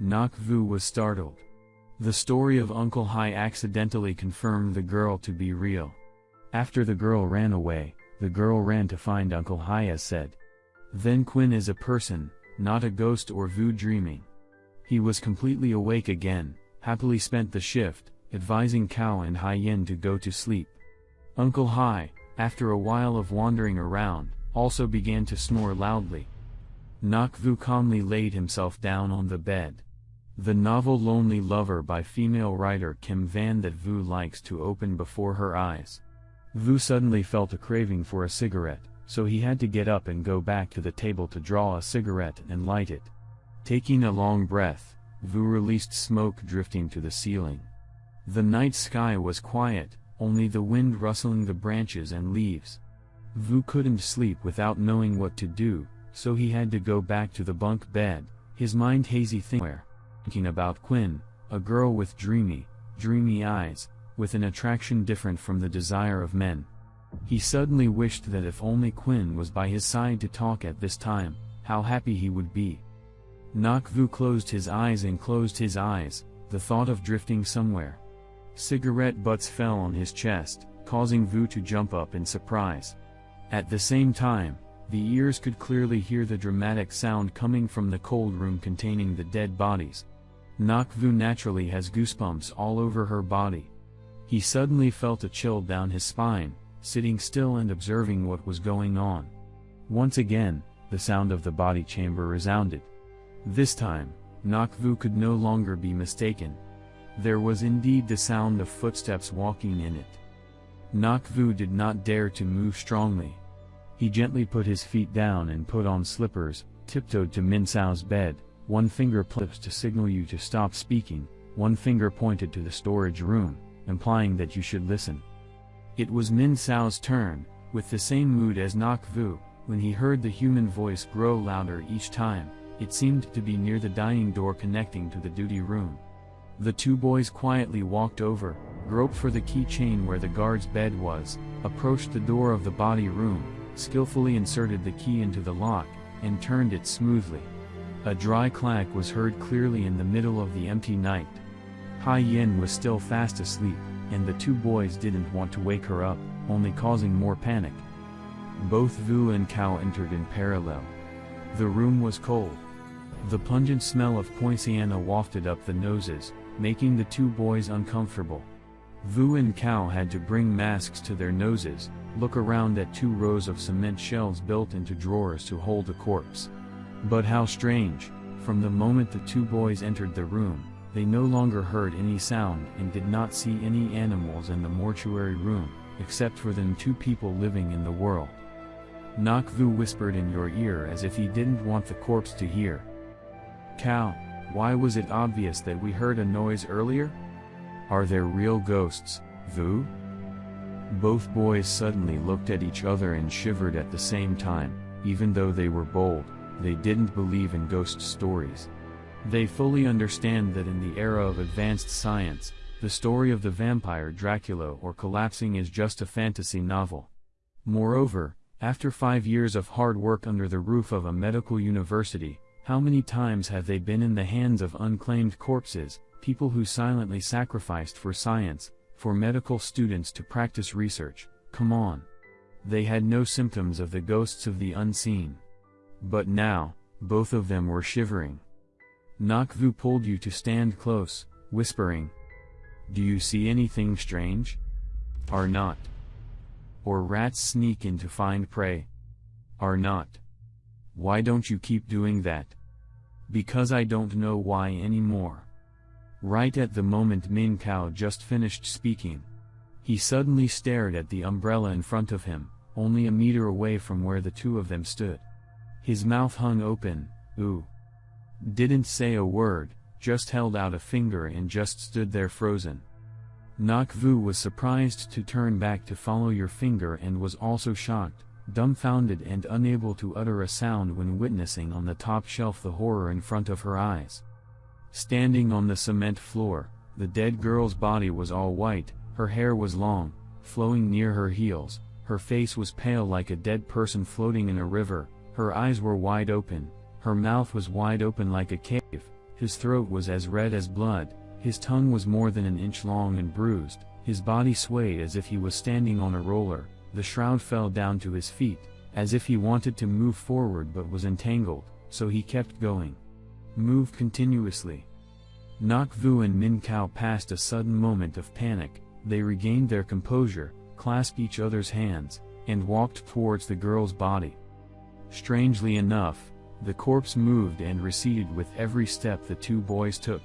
Nok Vu was startled. The story of Uncle Hai accidentally confirmed the girl to be real. After the girl ran away, the girl ran to find Uncle Hai as said. Then Quinn is a person, not a ghost or Vu dreaming. He was completely awake again, happily spent the shift, advising Cao and Hai Yin to go to sleep. Uncle Hai, after a while of wandering around, also began to snore loudly. Nok Vu calmly laid himself down on the bed. The novel Lonely Lover by female writer Kim Van that Vu likes to open before her eyes. Vu suddenly felt a craving for a cigarette, so he had to get up and go back to the table to draw a cigarette and light it. Taking a long breath, Vu released smoke drifting to the ceiling. The night sky was quiet, only the wind rustling the branches and leaves. Vu couldn't sleep without knowing what to do, so he had to go back to the bunk bed, his mind hazy thinking thinking about Quinn, a girl with dreamy, dreamy eyes, with an attraction different from the desire of men. He suddenly wished that if only Quinn was by his side to talk at this time, how happy he would be. Nok Vu closed his eyes and closed his eyes, the thought of drifting somewhere. Cigarette butts fell on his chest, causing Vu to jump up in surprise. At the same time, the ears could clearly hear the dramatic sound coming from the cold room containing the dead bodies, Nok Vu naturally has goosebumps all over her body. He suddenly felt a chill down his spine, sitting still and observing what was going on. Once again, the sound of the body chamber resounded. This time, Nakvu could no longer be mistaken. There was indeed the sound of footsteps walking in it. Nakvu did not dare to move strongly. He gently put his feet down and put on slippers, tiptoed to Min Sao's bed, one finger flips to signal you to stop speaking, one finger pointed to the storage room, implying that you should listen. It was Min Sao's turn, with the same mood as Nok Vu, when he heard the human voice grow louder each time, it seemed to be near the dining door connecting to the duty room. The two boys quietly walked over, groped for the keychain where the guard's bed was, approached the door of the body room, skillfully inserted the key into the lock, and turned it smoothly. A dry clack was heard clearly in the middle of the empty night. Hai Yin was still fast asleep, and the two boys didn't want to wake her up, only causing more panic. Both Vu and Cao entered in parallel. The room was cold. The pungent smell of poinciana wafted up the noses, making the two boys uncomfortable. Vu and Cao had to bring masks to their noses, look around at two rows of cement shelves built into drawers to hold the corpse. But how strange, from the moment the two boys entered the room, they no longer heard any sound and did not see any animals in the mortuary room, except for them two people living in the world. Nok Vu whispered in your ear as if he didn't want the corpse to hear. Cao, why was it obvious that we heard a noise earlier? Are there real ghosts, Vu? Both boys suddenly looked at each other and shivered at the same time, even though they were bold they didn't believe in ghost stories. They fully understand that in the era of advanced science, the story of the vampire Dracula or collapsing is just a fantasy novel. Moreover, after five years of hard work under the roof of a medical university, how many times have they been in the hands of unclaimed corpses, people who silently sacrificed for science, for medical students to practice research, come on. They had no symptoms of the ghosts of the unseen. But now, both of them were shivering. Nok Vu pulled you to stand close, whispering. Do you see anything strange? Are not. Or rats sneak in to find prey? Are not. Why don't you keep doing that? Because I don't know why anymore. Right at the moment Min Cao just finished speaking. He suddenly stared at the umbrella in front of him, only a meter away from where the two of them stood. His mouth hung open, ooh. Didn't say a word, just held out a finger and just stood there frozen. Nok Vu was surprised to turn back to follow your finger and was also shocked, dumbfounded and unable to utter a sound when witnessing on the top shelf the horror in front of her eyes. Standing on the cement floor, the dead girl's body was all white, her hair was long, flowing near her heels, her face was pale like a dead person floating in a river, her eyes were wide open, her mouth was wide open like a cave, his throat was as red as blood, his tongue was more than an inch long and bruised, his body swayed as if he was standing on a roller, the shroud fell down to his feet, as if he wanted to move forward but was entangled, so he kept going. Move continuously. Nak Vu and Min Kao passed a sudden moment of panic, they regained their composure, clasped each other's hands, and walked towards the girl's body. Strangely enough, the corpse moved and receded with every step the two boys took.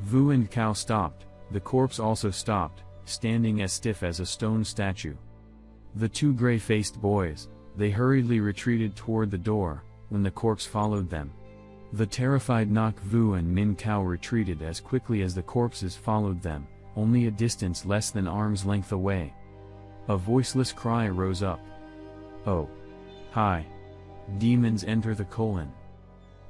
Vu and Kao stopped, the corpse also stopped, standing as stiff as a stone statue. The two gray-faced boys, they hurriedly retreated toward the door, when the corpse followed them. The terrified Nak Vu and Min Kao retreated as quickly as the corpses followed them, only a distance less than arm's length away. A voiceless cry rose up. Oh! Hi! Demons enter the colon.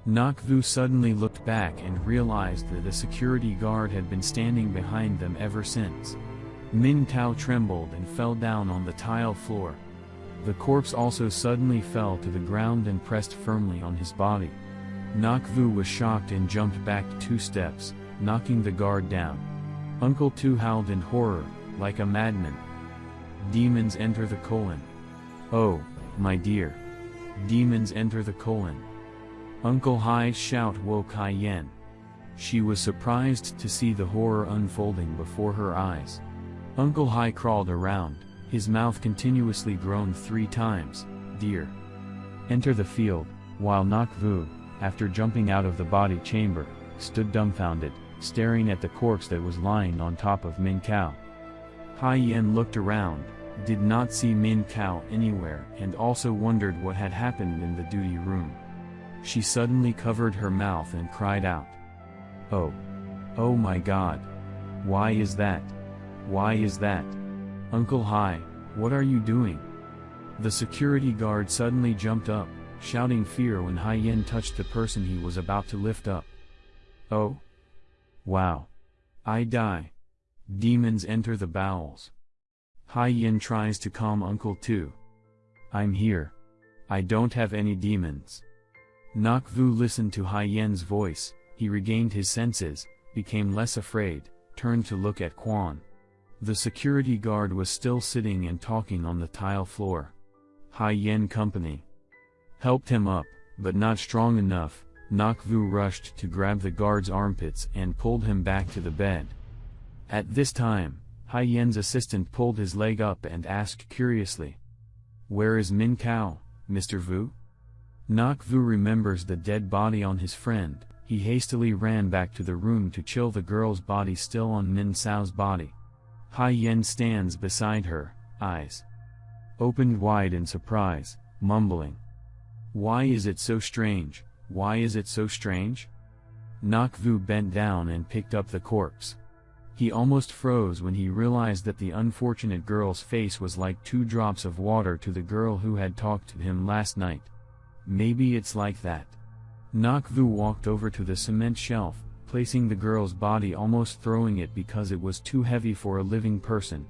Nakvu suddenly looked back and realized that a security guard had been standing behind them ever since. Min Kao trembled and fell down on the tile floor. The corpse also suddenly fell to the ground and pressed firmly on his body. Nakvu was shocked and jumped back two steps, knocking the guard down. Uncle Tu howled in horror, like a madman. Demons enter the colon. Oh, my dear. Demons enter the colon. Uncle Hai's shout woke Hai Yen. She was surprised to see the horror unfolding before her eyes. Uncle Hai crawled around, his mouth continuously groaned three times, Dear. Enter the field, while Nak Vu, after jumping out of the body chamber, stood dumbfounded, staring at the corpse that was lying on top of Min Kao. Hai Yen looked around, did not see Min Kao anywhere and also wondered what had happened in the duty room. She suddenly covered her mouth and cried out. Oh! Oh my god! Why is that? Why is that? Uncle Hai, what are you doing? The security guard suddenly jumped up, shouting fear when Hai Yen touched the person he was about to lift up. Oh! Wow! I die! Demons enter the bowels. Hai Yin tries to calm Uncle Tu. I'm here. I don't have any demons. Nak Vu listened to Hai Yen's voice, he regained his senses, became less afraid, turned to look at Quan. The security guard was still sitting and talking on the tile floor. Hai Yen Company helped him up, but not strong enough, Nak Vu rushed to grab the guard's armpits and pulled him back to the bed. At this time, Hai Yen's assistant pulled his leg up and asked curiously. Where is Min Kao, Mr. Vu? Nak Vu remembers the dead body on his friend, he hastily ran back to the room to chill the girl's body still on Min Cao's body. Hai Yen stands beside her, eyes opened wide in surprise, mumbling. Why is it so strange, why is it so strange? Nak Vu bent down and picked up the corpse. He almost froze when he realized that the unfortunate girl's face was like two drops of water to the girl who had talked to him last night. Maybe it's like that. Nak Vu walked over to the cement shelf, placing the girl's body almost throwing it because it was too heavy for a living person.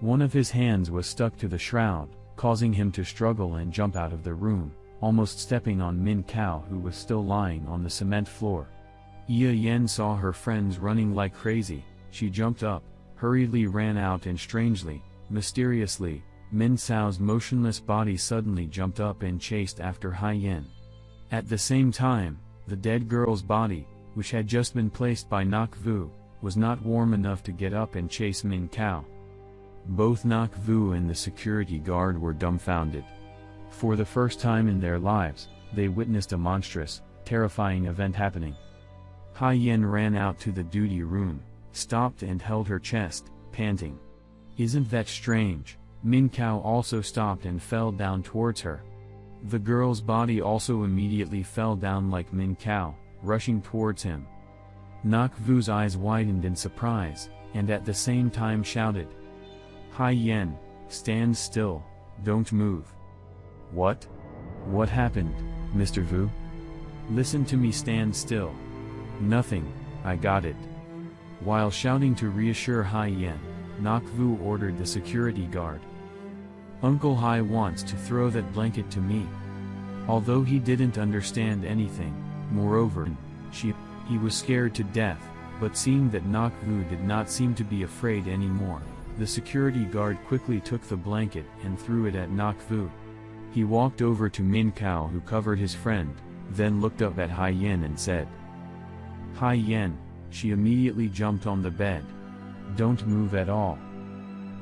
One of his hands was stuck to the shroud, causing him to struggle and jump out of the room, almost stepping on Min Kao who was still lying on the cement floor. Ye Yen saw her friends running like crazy, she jumped up, hurriedly ran out and strangely, mysteriously, Min Sao's motionless body suddenly jumped up and chased after Hai Yen. At the same time, the dead girl's body, which had just been placed by Nak Vu, was not warm enough to get up and chase Min Kao. Both Nak Vu and the security guard were dumbfounded. For the first time in their lives, they witnessed a monstrous, terrifying event happening. Hai Yen ran out to the duty room, stopped and held her chest, panting. Isn't that strange? Min Kao also stopped and fell down towards her. The girl's body also immediately fell down like Min Kao, rushing towards him. Nak Vu's eyes widened in surprise, and at the same time shouted. Hai Yen, stand still, don't move. What? What happened, Mr. Vu? Listen to me stand still. Nothing, I got it. While shouting to reassure Hai Yen, Vu ordered the security guard. Uncle Hai wants to throw that blanket to me. Although he didn't understand anything, moreover, she, He was scared to death, but seeing that Nok Vu did not seem to be afraid anymore, the security guard quickly took the blanket and threw it at Nok Vu. He walked over to Min Kao who covered his friend, then looked up at Hai Yen and said, Hai Yen, she immediately jumped on the bed. Don't move at all.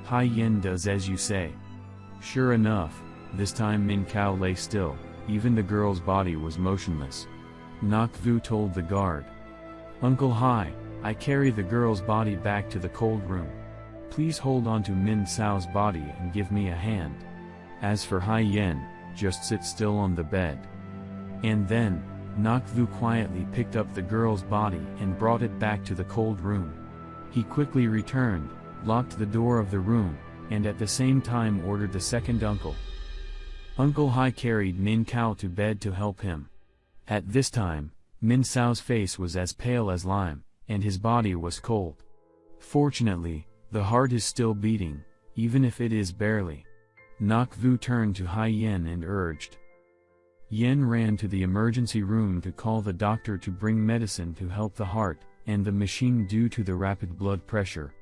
Hai Yen does as you say. Sure enough, this time Min Kao lay still, even the girl's body was motionless. Nok Vu told the guard. Uncle Hai, I carry the girl's body back to the cold room. Please hold on to Min Cao's body and give me a hand. As for Hai Yen, just sit still on the bed. And then, Nok Vu quietly picked up the girl's body and brought it back to the cold room. He quickly returned, locked the door of the room, and at the same time ordered the second uncle. Uncle Hai carried Min Kao to bed to help him. At this time, Min Cao's face was as pale as lime, and his body was cold. Fortunately, the heart is still beating, even if it is barely. Nok Vu turned to Hai Yen and urged. Yen ran to the emergency room to call the doctor to bring medicine to help the heart, and the machine due to the rapid blood pressure.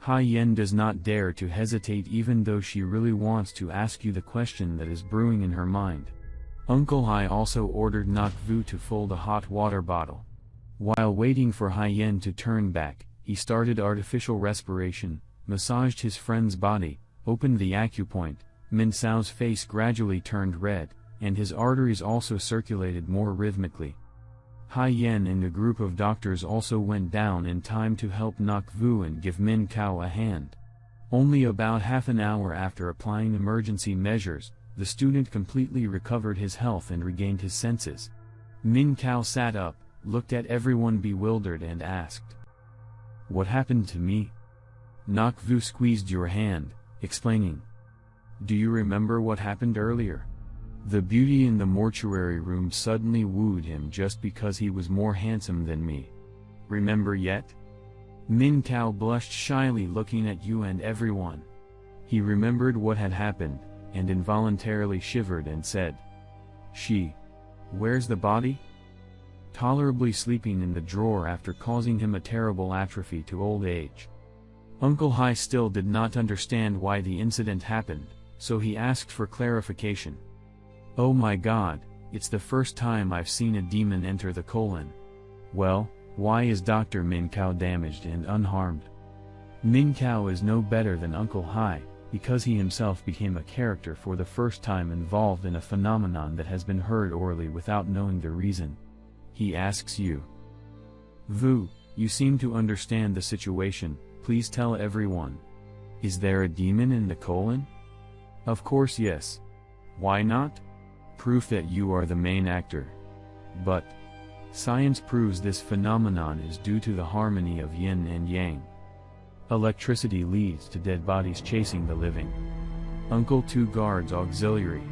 Hai Yen does not dare to hesitate even though she really wants to ask you the question that is brewing in her mind. Uncle Hai also ordered Nok Vu to fold a hot water bottle. While waiting for Hai Yen to turn back, he started artificial respiration, massaged his friend's body, opened the acupoint, Min Cao's face gradually turned red, and his arteries also circulated more rhythmically. Hai Yen and a group of doctors also went down in time to help Nok Vu and give Min Kao a hand. Only about half an hour after applying emergency measures, the student completely recovered his health and regained his senses. Min Kao sat up, looked at everyone bewildered and asked. What happened to me? Nok Vu squeezed your hand, explaining. Do you remember what happened earlier? The beauty in the mortuary room suddenly wooed him just because he was more handsome than me. Remember yet? Min Kao blushed shyly looking at you and everyone. He remembered what had happened, and involuntarily shivered and said, She. Where's the body? Tolerably sleeping in the drawer after causing him a terrible atrophy to old age. Uncle Hai still did not understand why the incident happened, so he asked for clarification. Oh my god, it's the first time I've seen a demon enter the colon. Well, why is Dr. Min Kao damaged and unharmed? Min Kao is no better than Uncle Hai, because he himself became a character for the first time involved in a phenomenon that has been heard orally without knowing the reason. He asks you. Vu, you seem to understand the situation, please tell everyone. Is there a demon in the colon? Of course yes. Why not? Proof that you are the main actor. But, science proves this phenomenon is due to the harmony of yin and yang. Electricity leads to dead bodies chasing the living. Uncle Two guards auxiliary.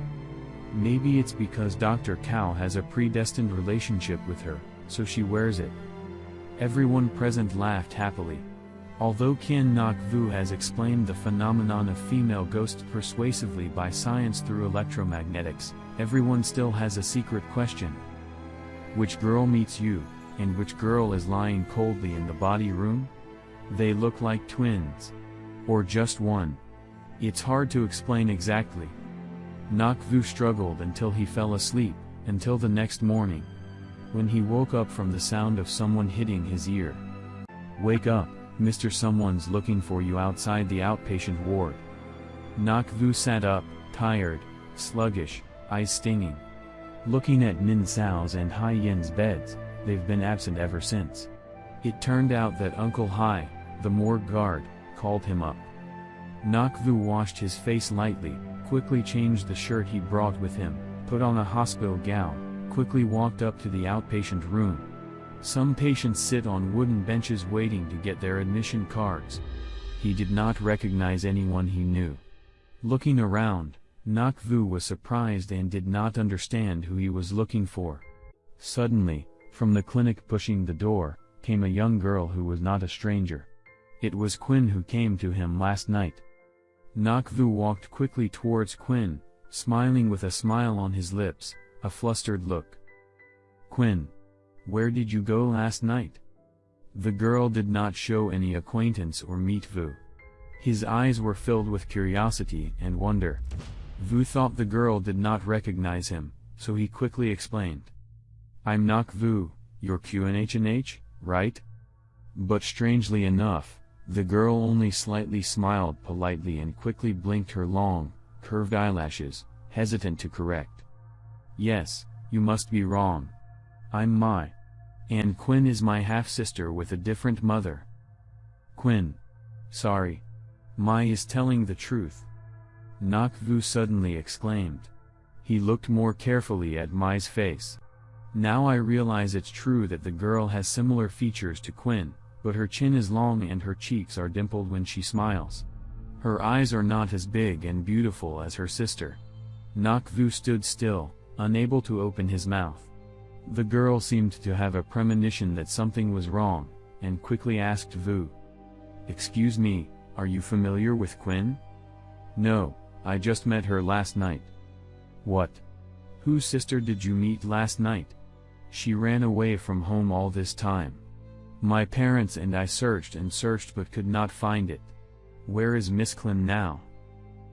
Maybe it's because Dr. Kao has a predestined relationship with her, so she wears it. Everyone present laughed happily. Although Qian Nok Vu has explained the phenomenon of female ghosts persuasively by science through electromagnetics, everyone still has a secret question. Which girl meets you, and which girl is lying coldly in the body room? They look like twins. Or just one. It's hard to explain exactly. Nok Vu struggled until he fell asleep, until the next morning. When he woke up from the sound of someone hitting his ear. Wake up. Mr. Someone's looking for you outside the outpatient ward. Nok Vu sat up, tired, sluggish, eyes stinging. Looking at Min Sao's and Hai Yen's beds, they've been absent ever since. It turned out that Uncle Hai, the morgue guard, called him up. Nok Vu washed his face lightly, quickly changed the shirt he brought with him, put on a hospital gown, quickly walked up to the outpatient room, some patients sit on wooden benches waiting to get their admission cards. He did not recognize anyone he knew. Looking around, Nok Vu was surprised and did not understand who he was looking for. Suddenly, from the clinic pushing the door, came a young girl who was not a stranger. It was Quinn who came to him last night. Nok Vu walked quickly towards Quinn, smiling with a smile on his lips, a flustered look. Quinn. Where did you go last night? The girl did not show any acquaintance or meet Vu. His eyes were filled with curiosity and wonder. Vu thought the girl did not recognize him, so he quickly explained. I'm Nak Vu, your QNHNH, right? But strangely enough, the girl only slightly smiled politely and quickly blinked her long, curved eyelashes, hesitant to correct. Yes, you must be wrong. I'm Mai. And Quinn is my half-sister with a different mother. Quinn. Sorry. Mai is telling the truth. Nakvu suddenly exclaimed. He looked more carefully at Mai's face. Now I realize it's true that the girl has similar features to Quinn, but her chin is long and her cheeks are dimpled when she smiles. Her eyes are not as big and beautiful as her sister. Nakvu stood still, unable to open his mouth. The girl seemed to have a premonition that something was wrong, and quickly asked Vu. Excuse me, are you familiar with Quinn? No, I just met her last night. What? Whose sister did you meet last night? She ran away from home all this time. My parents and I searched and searched but could not find it. Where is Miss Quinn now?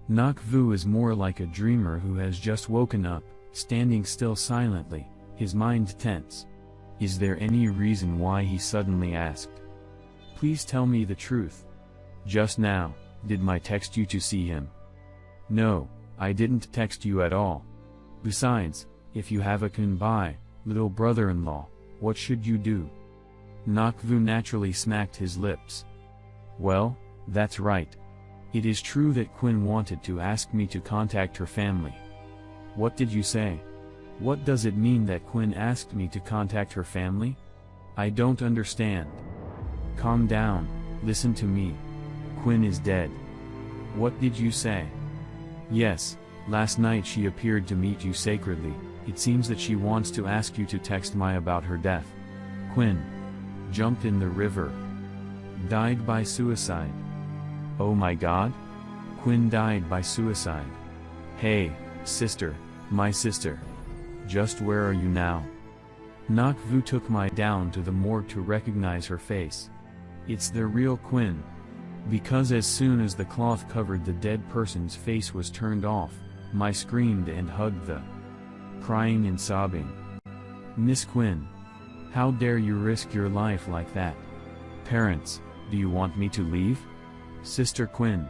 Nak Vu is more like a dreamer who has just woken up, standing still silently, his mind tense. Is there any reason why he suddenly asked? Please tell me the truth. Just now, did my text you to see him? No, I didn't text you at all. Besides, if you have a kunbai, little brother-in-law, what should you do? Nakvu naturally smacked his lips. Well, that's right. It is true that Quinn wanted to ask me to contact her family. What did you say? What does it mean that Quinn asked me to contact her family? I don't understand. Calm down, listen to me. Quinn is dead. What did you say? Yes, last night she appeared to meet you sacredly, it seems that she wants to ask you to text Mai about her death. Quinn. Jumped in the river. Died by suicide. Oh my god? Quinn died by suicide. Hey, sister, my sister. Just where are you now? Nakvu took Mai down to the morgue to recognize her face. It's the real Quinn. Because as soon as the cloth covered the dead person's face was turned off, Mai screamed and hugged the crying and sobbing. Miss Quinn. How dare you risk your life like that? Parents, do you want me to leave? Sister Quinn.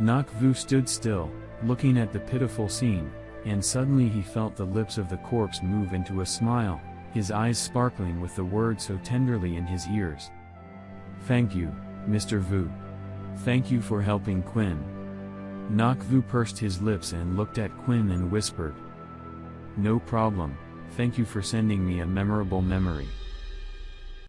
Nakvu stood still, looking at the pitiful scene, and suddenly he felt the lips of the corpse move into a smile, his eyes sparkling with the words so tenderly in his ears. Thank you, Mr. Vu. Thank you for helping Quinn. Nakvu pursed his lips and looked at Quinn and whispered. No problem, thank you for sending me a memorable memory.